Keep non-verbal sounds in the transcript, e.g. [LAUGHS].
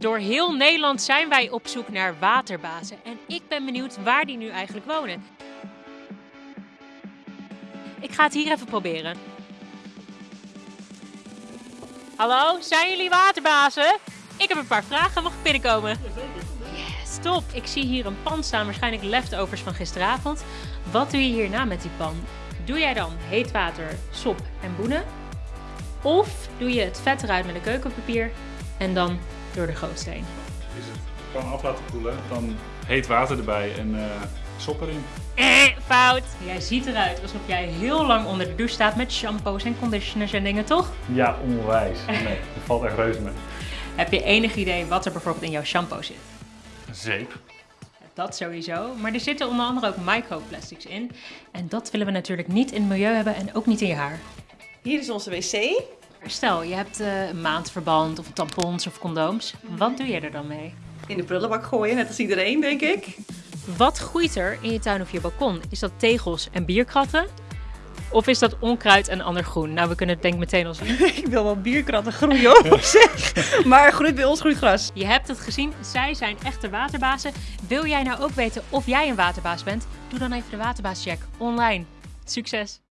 Door heel Nederland zijn wij op zoek naar waterbazen. En ik ben benieuwd waar die nu eigenlijk wonen. Ik ga het hier even proberen. Hallo, zijn jullie waterbazen? Ik heb een paar vragen. Mag ik binnenkomen? Yes, top. Ik zie hier een pan staan, waarschijnlijk leftovers van gisteravond. Wat doe je hierna met die pan? Doe jij dan heet water, sop en boenen? Of doe je het vet eruit met een keukenpapier en dan door de goot heen? Is het gewoon af laten koelen, dan heet water erbij en eh sop erin. Eh, fout. Jij ziet eruit alsof jij heel lang onder de douche staat met shampoos en conditioners en dingen, toch? Ja, onwijs. Nee, dat valt echt reuze mee. Heb je enig idee wat er bijvoorbeeld in jouw shampoo zit? Zeep. Dat sowieso, maar er zitten onder andere ook microplastics in. En dat willen we natuurlijk niet in het milieu hebben en ook niet in je haar. Hier is onze wc. Stel, je hebt eh, een maandverband of tampons of condooms. Wat doe je er dan mee? In de prullenbak gooien, net als iedereen, denk ik. Wat groeit er in je tuin of je balkon? Is dat tegels en bierkratten? Of is dat onkruid en ander groen? Nou, we kunnen het denk ik meteen al zien. [LAUGHS] ik wil wel bierkratten groeien hoor, [LAUGHS] zeg. Maar groeit bij ons groeit gras. Je hebt het gezien, zij zijn echte waterbazen. Wil jij nou ook weten of jij een waterbaas bent? Doe dan even de waterbaascheck online. Succes!